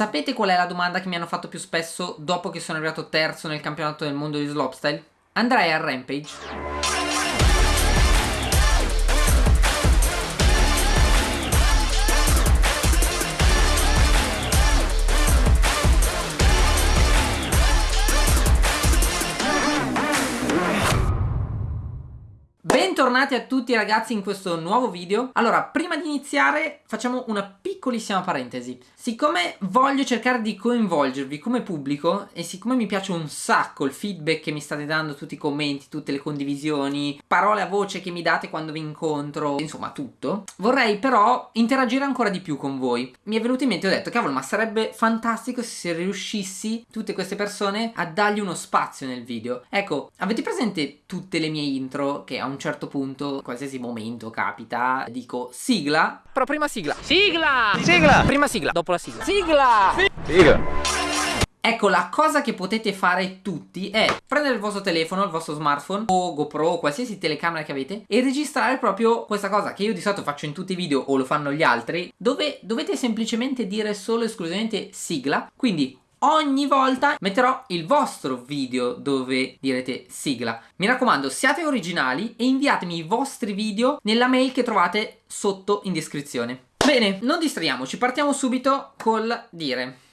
Sapete qual è la domanda che mi hanno fatto più spesso dopo che sono arrivato terzo nel campionato del mondo di slopestyle? Andrai a Rampage? Bentornati a tutti ragazzi in questo nuovo video. Allora, prima di iniziare facciamo una piccolissima parentesi. Siccome voglio cercare di coinvolgervi come pubblico E siccome mi piace un sacco il feedback che mi state dando Tutti i commenti, tutte le condivisioni Parole a voce che mi date quando vi incontro Insomma tutto Vorrei però interagire ancora di più con voi. Mi è venuto in mente, ho detto cavolo ma sarebbe fantastico se riuscissi Tutte queste persone a dargli uno spazio nel video. Ecco, avete presente tutte le mie intro che a un certo punto, qualsiasi momento capita, dico sigla. Però prima sigla. Sigla! Sigla! Prima sigla, dopo la sigla. Sigla! Sigla! Ecco, la cosa che potete fare tutti è prendere il vostro telefono, il vostro smartphone o GoPro o qualsiasi telecamera che avete e registrare proprio questa cosa che io di solito faccio in tutti i video o lo fanno gli altri dove dovete semplicemente dire solo e esclusivamente sigla quindi ogni volta metterò il vostro video dove direte sigla. Mi raccomando siate originali e inviatemi i vostri video nella mail che trovate sotto in descrizione. Bene, non distraiamoci, partiamo subito col dire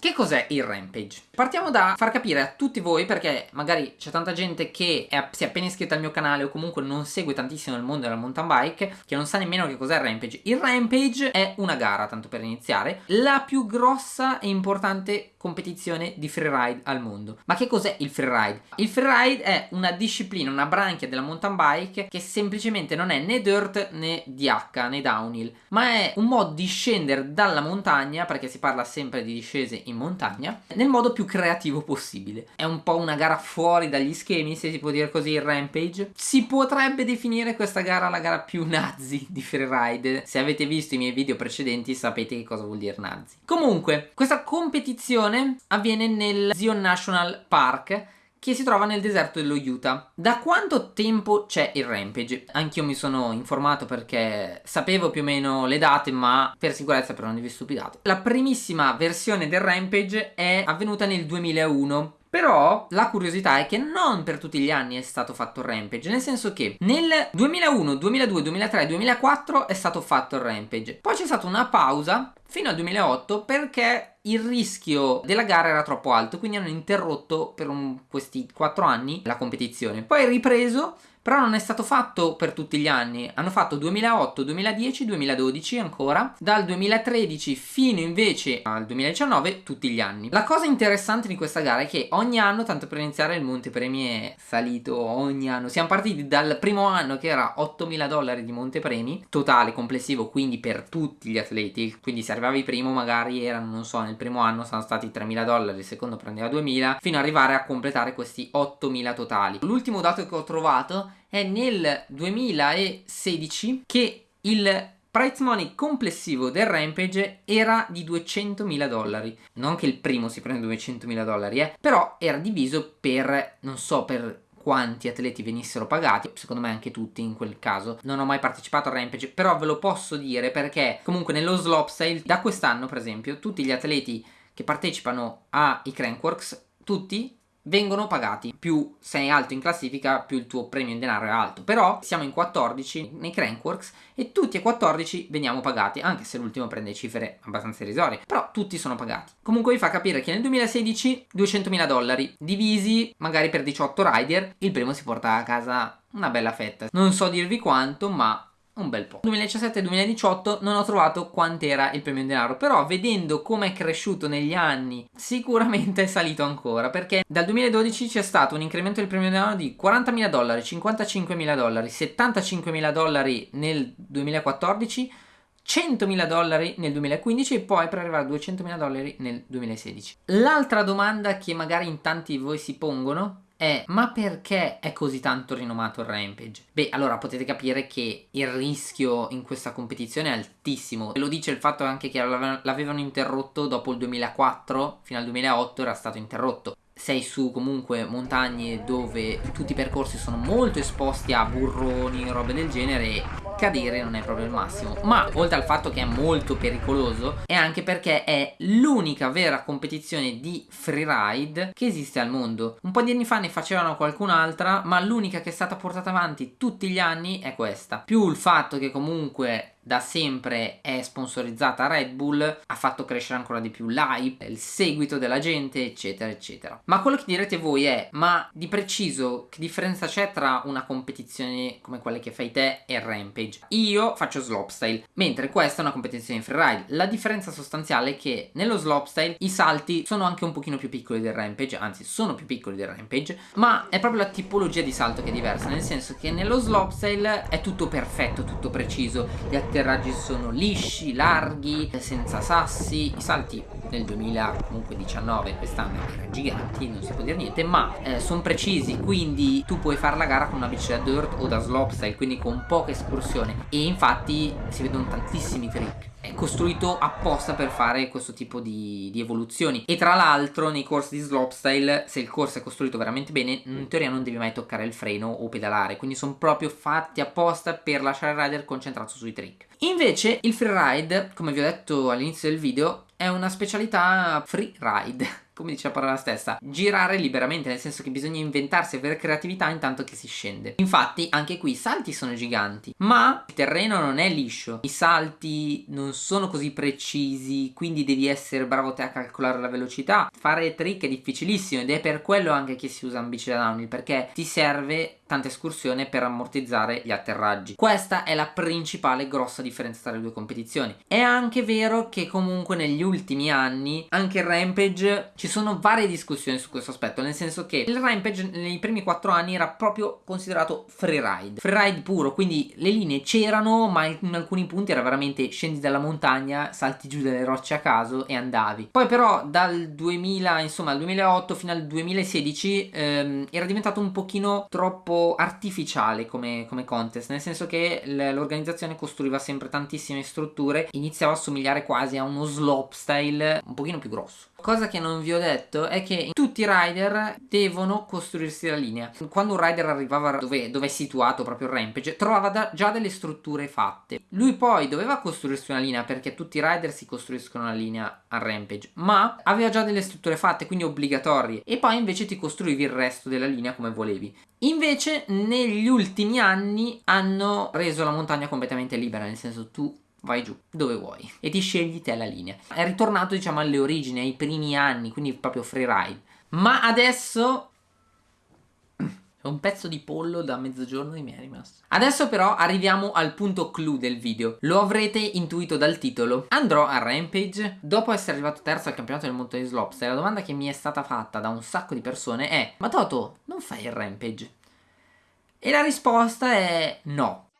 che cos'è il Rampage? Partiamo da far capire a tutti voi, perché magari c'è tanta gente che è, si è appena iscritta al mio canale o comunque non segue tantissimo il mondo della mountain bike, che non sa nemmeno che cos'è il Rampage. Il Rampage è una gara, tanto per iniziare, la più grossa e importante competizione di freeride al mondo. Ma che cos'è il freeride? Il freeride è una disciplina, una branchia della mountain bike che semplicemente non è né dirt né DH né downhill, ma è un modo di scendere dalla montagna, perché si parla sempre di discese in montagna, nel modo più creativo possibile. È un po' una gara fuori dagli schemi, se si può dire così, il Rampage. Si potrebbe definire questa gara la gara più nazi di freeride. Se avete visto i miei video precedenti sapete che cosa vuol dire nazi. Comunque, questa competizione avviene nel Zion National Park che si trova nel deserto dello Utah. Da quanto tempo c'è il Rampage? Anch'io mi sono informato perché sapevo più o meno le date, ma per sicurezza però non vi stupidate. La primissima versione del Rampage è avvenuta nel 2001 però la curiosità è che non per tutti gli anni è stato fatto il Rampage, nel senso che nel 2001, 2002, 2003, 2004 è stato fatto il Rampage. Poi c'è stata una pausa fino al 2008 perché il rischio della gara era troppo alto, quindi hanno interrotto per un, questi 4 anni la competizione. Poi è ripreso però non è stato fatto per tutti gli anni, hanno fatto 2008, 2010, 2012 ancora, dal 2013 fino invece al 2019 tutti gli anni. La cosa interessante di questa gara è che ogni anno, tanto per iniziare, il montepremi è salito ogni anno. Siamo partiti dal primo anno che era 8.000 dollari di montepremi, totale, complessivo, quindi per tutti gli atleti, quindi se arrivavi primo magari erano, non so, nel primo anno sono stati 3.000 dollari, il secondo prendeva 2.000, fino ad arrivare a completare questi 8.000 totali. L'ultimo dato che ho trovato è nel 2016 che il price money complessivo del Rampage era di 200.000 dollari. Non che il primo si prende 200.000 dollari, eh, però era diviso per, non so, per quanti atleti venissero pagati, secondo me anche tutti in quel caso. Non ho mai partecipato al Rampage, però ve lo posso dire perché comunque nello slopestyle da quest'anno per esempio tutti gli atleti che partecipano ai Crankworks, tutti vengono pagati. Più sei alto in classifica più il tuo premio in denaro è alto. Però siamo in 14 nei Crankworks e tutti e 14 veniamo pagati anche se l'ultimo prende cifre abbastanza irrisorie. Però tutti sono pagati. Comunque vi fa capire che nel 2016 200.000 dollari divisi magari per 18 rider il primo si porta a casa una bella fetta. Non so dirvi quanto ma un bel po'. 2017-2018 non ho trovato quant'era il premio in denaro, però vedendo come è cresciuto negli anni sicuramente è salito ancora, perché dal 2012 c'è stato un incremento del premio in denaro di 40.000 dollari, 55.000 dollari, 75.000 dollari nel 2014, 100.000 dollari nel 2015 e poi per arrivare a 200.000 dollari nel 2016. L'altra domanda che magari in tanti di voi si pongono è ma perché è così tanto rinomato il Rampage? Beh, allora potete capire che il rischio in questa competizione è altissimo. Lo dice il fatto anche che l'avevano interrotto dopo il 2004, fino al 2008 era stato interrotto. Sei su comunque montagne dove tutti i percorsi sono molto esposti a burroni e robe del genere cadere non è proprio il massimo. Ma oltre al fatto che è molto pericoloso è anche perché è l'unica vera competizione di freeride che esiste al mondo. Un po' di anni fa ne facevano qualcun'altra ma l'unica che è stata portata avanti tutti gli anni è questa. Più il fatto che comunque da sempre è sponsorizzata Red Bull ha fatto crescere ancora di più l'hype, il seguito della gente eccetera eccetera. Ma quello che direte voi è ma di preciso che differenza c'è tra una competizione come quelle che fai te e Rampage? Io faccio slopestyle mentre questa è una competizione in freeride. La differenza sostanziale è che nello slopestyle i salti sono anche un pochino più piccoli del Rampage anzi sono più piccoli del Rampage ma è proprio la tipologia di salto che è diversa nel senso che nello slopestyle è tutto perfetto tutto preciso gli atterraggi sono lisci, larghi, senza sassi, i salti nel 2019 quest'anno erano giganti, non si può dire niente, ma eh, sono precisi, quindi tu puoi fare la gara con una bici da dirt o da slopestyle, quindi con poca escursione. E infatti si vedono tantissimi trick è costruito apposta per fare questo tipo di, di evoluzioni. E tra l'altro nei corsi di slopestyle se il corso è costruito veramente bene in teoria non devi mai toccare il freno o pedalare. Quindi sono proprio fatti apposta per lasciare il rider concentrato sui trick. Invece il freeride come vi ho detto all'inizio del video è una specialità freeride come dice la parola stessa, girare liberamente, nel senso che bisogna inventarsi e avere creatività intanto che si scende. Infatti, anche qui i salti sono giganti, ma il terreno non è liscio, i salti non sono così precisi, quindi devi essere bravo te a calcolare la velocità. Fare trick è difficilissimo ed è per quello anche che si usa un da downhill, perché ti serve tanta escursione per ammortizzare gli atterraggi. Questa è la principale grossa differenza tra le due competizioni. È anche vero che comunque negli ultimi anni anche il Rampage ci sono varie discussioni su questo aspetto, nel senso che il Rampage nei primi 4 anni era proprio considerato freeride, freeride puro, quindi le linee c'erano ma in alcuni punti era veramente scendi dalla montagna, salti giù dalle rocce a caso e andavi. Poi però dal 2000, insomma, dal 2008 fino al 2016 ehm, era diventato un pochino troppo artificiale come, come contest, nel senso che l'organizzazione costruiva sempre tantissime strutture, iniziava a somigliare quasi a uno slopestyle un pochino più grosso. Cosa che non vi ho detto è che tutti i rider devono costruirsi la linea. Quando un rider arrivava dove, dove è situato proprio il rampage, trovava da, già delle strutture fatte. Lui poi doveva costruirsi una linea perché tutti i rider si costruiscono una linea al rampage, ma aveva già delle strutture fatte, quindi obbligatorie, e poi invece ti costruivi il resto della linea come volevi. Invece negli ultimi anni hanno reso la montagna completamente libera, nel senso tu vai giù dove vuoi e ti scegli te la linea. È ritornato diciamo alle origini, ai primi anni, quindi proprio freeride. Ma adesso è un pezzo di pollo da mezzogiorno mi è rimasto. Adesso però arriviamo al punto clou del video. Lo avrete intuito dal titolo. Andrò a Rampage. Dopo essere arrivato terzo al campionato del mondo di Slopes, la domanda che mi è stata fatta da un sacco di persone è Ma Toto, non fai il Rampage? E la risposta è no.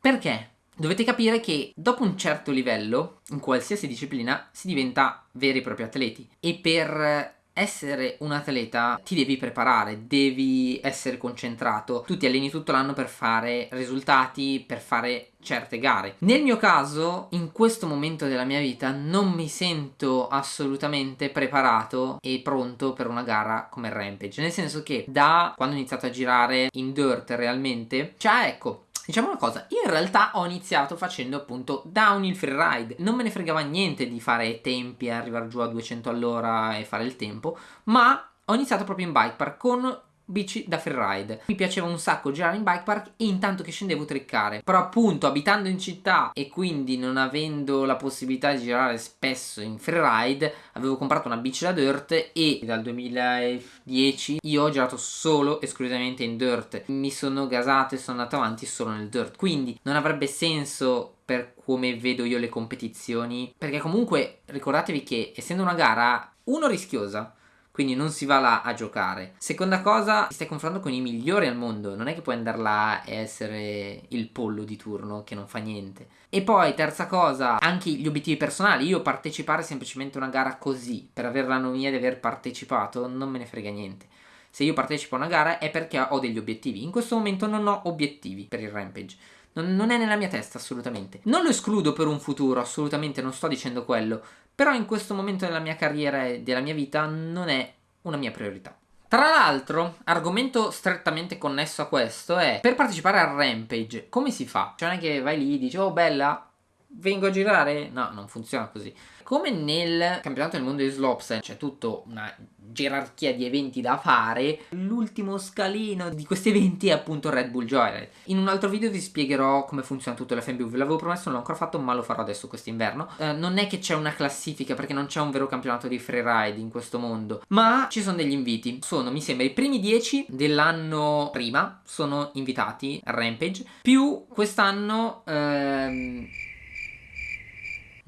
Perché? Dovete capire che dopo un certo livello, in qualsiasi disciplina, si diventa veri e propri atleti. E per essere un atleta ti devi preparare, devi essere concentrato, tu ti alleni tutto l'anno per fare risultati, per fare certe gare. Nel mio caso, in questo momento della mia vita, non mi sento assolutamente preparato e pronto per una gara come Rampage, nel senso che da quando ho iniziato a girare in dirt realmente, cioè ecco, Diciamo una cosa, io in realtà ho iniziato facendo appunto downhill freeride, non me ne fregava niente di fare tempi e arrivare giù a 200 all'ora e fare il tempo, ma ho iniziato proprio in bike park con bici da freeride. Mi piaceva un sacco girare in bike park e intanto che scendevo triccare. Però appunto abitando in città e quindi non avendo la possibilità di girare spesso in freeride, avevo comprato una bici da dirt e dal 2010 io ho girato solo esclusivamente in dirt. Mi sono gasato e sono andato avanti solo nel dirt. Quindi non avrebbe senso per come vedo io le competizioni perché comunque ricordatevi che essendo una gara uno rischiosa quindi non si va là a giocare. Seconda cosa, ti stai confrontando con i migliori al mondo, non è che puoi andare là e essere il pollo di turno che non fa niente. E poi, terza cosa, anche gli obiettivi personali. Io partecipare semplicemente a una gara così, per avere la nomia di aver partecipato, non me ne frega niente. Se io partecipo a una gara è perché ho degli obiettivi. In questo momento non ho obiettivi per il Rampage. Non, non, è nella mia testa assolutamente. Non lo escludo per un futuro, assolutamente non sto dicendo quello, però in questo momento della mia carriera e della mia vita non è una mia priorità. Tra l'altro, argomento strettamente connesso a questo è per partecipare al Rampage, come si fa? Cioè non è che vai lì e dici "Oh bella, vengo a girare?" No, non funziona così. Come nel campionato del mondo di Slopes c'è tutta una gerarchia di eventi da fare, l'ultimo scalino di questi eventi è appunto Red Bull Joyride. In un altro video vi spiegherò come funziona tutto l'FMB, ve l'avevo promesso, non l'ho ancora fatto, ma lo farò adesso quest'inverno. Eh, non è che c'è una classifica, perché non c'è un vero campionato di freeride in questo mondo, ma ci sono degli inviti. Sono, mi sembra, i primi 10 dell'anno prima sono invitati a Rampage, più quest'anno... Ehm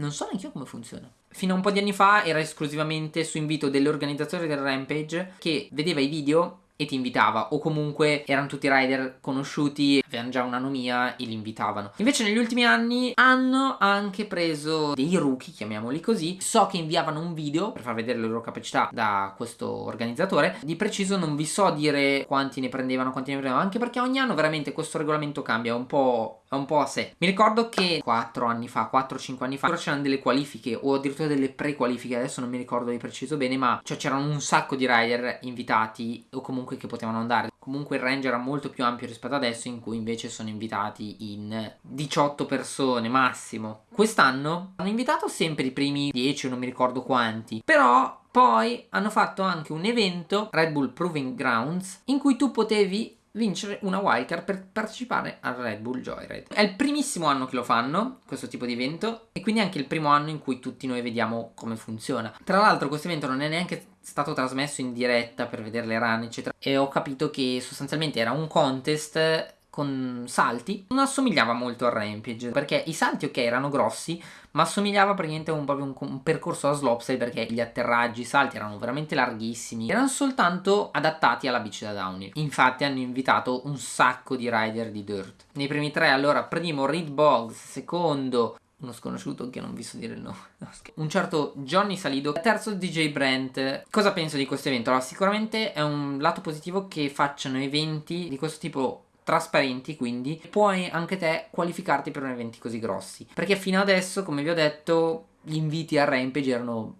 non so neanche io come funziona. Fino a un po' di anni fa era esclusivamente su invito dell'organizzatore del Rampage che vedeva i video e ti invitava o comunque erano tutti rider conosciuti, avevano già un'anomia e li invitavano. Invece negli ultimi anni hanno anche preso dei rookie, chiamiamoli così, so che inviavano un video per far vedere le loro capacità da questo organizzatore, di preciso non vi so dire quanti ne prendevano, quanti ne prendevano, anche perché ogni anno veramente questo regolamento cambia un po', un po' a sé. Mi ricordo che 4 anni fa, 4-5 anni fa, c'erano delle qualifiche o addirittura delle pre-qualifiche, adesso non mi ricordo di preciso bene, ma cioè c'erano un sacco di rider invitati o comunque che potevano andare. Comunque il range era molto più ampio rispetto adesso in cui invece sono invitati in 18 persone massimo. Quest'anno hanno invitato sempre i primi 10 non mi ricordo quanti, però poi hanno fatto anche un evento, Red Bull Proving Grounds, in cui tu potevi vincere una wildcard per partecipare al Red Bull Joyride. È il primissimo anno che lo fanno, questo tipo di evento, e quindi anche il primo anno in cui tutti noi vediamo come funziona. Tra l'altro questo evento non è neanche stato trasmesso in diretta per vedere le run eccetera e ho capito che sostanzialmente era un contest con salti non assomigliava molto al Rampage perché i salti ok erano grossi ma assomigliava praticamente a un, un, un percorso a slopestyle perché gli atterraggi, i salti erano veramente larghissimi erano soltanto adattati alla bici da downhill infatti hanno invitato un sacco di rider di dirt nei primi tre allora primo Reed Boggs secondo uno sconosciuto che non vi so dire il nome. un certo Johnny Salido. Terzo DJ Brent. Cosa penso di questo evento? Allora, sicuramente è un lato positivo che facciano eventi di questo tipo trasparenti quindi puoi anche te qualificarti per un eventi così grossi perché fino adesso come vi ho detto gli inviti a Rampage erano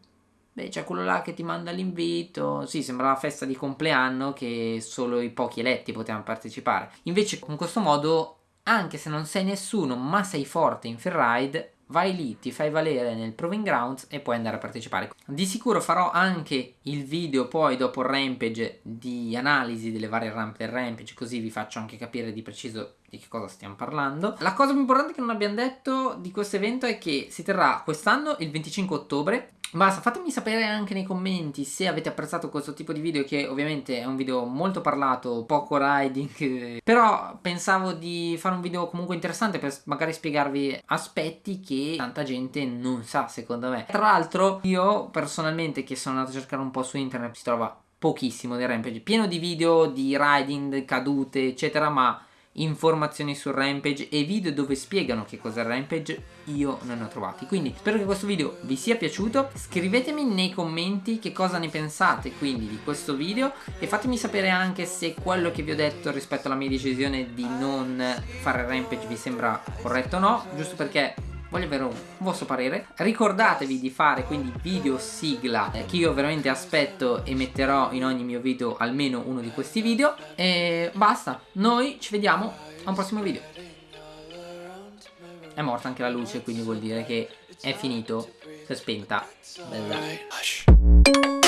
Beh, c'è quello là che ti manda l'invito. Sì, sembra una festa di compleanno che solo i pochi eletti potevano partecipare. Invece, con questo modo, anche se non sei nessuno, ma sei forte in Ferride, vai lì, ti fai valere nel Proving Grounds e puoi andare a partecipare. Di sicuro farò anche il video poi dopo il Rampage di analisi delle varie rampe del Rampage, così vi faccio anche capire di preciso di che cosa stiamo parlando. La cosa più importante che non abbiamo detto di questo evento è che si terrà quest'anno il 25 ottobre. Basta, fatemi sapere anche nei commenti se avete apprezzato questo tipo di video che ovviamente è un video molto parlato, poco riding. Però pensavo di fare un video comunque interessante per magari spiegarvi aspetti che tanta gente non sa secondo me. Tra l'altro io personalmente che sono andato a cercare un po' su internet si trova pochissimo di Rampage pieno di video di riding, cadute eccetera ma informazioni sul Rampage e video dove spiegano che cos'è il Rampage io non ne ho trovati. Quindi spero che questo video vi sia piaciuto. Scrivetemi nei commenti che cosa ne pensate quindi di questo video. E fatemi sapere anche se quello che vi ho detto rispetto alla mia decisione di non fare Rampage vi sembra corretto o no. Giusto perché voglio avere un vostro parere. Ricordatevi di fare quindi video sigla eh, che io veramente aspetto e metterò in ogni mio video almeno uno di questi video. E basta noi ci vediamo a un prossimo video. È morta anche la luce quindi vuol dire che è finito. Si è spenta. Bella.